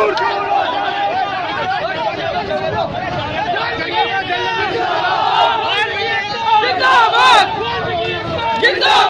Georgia!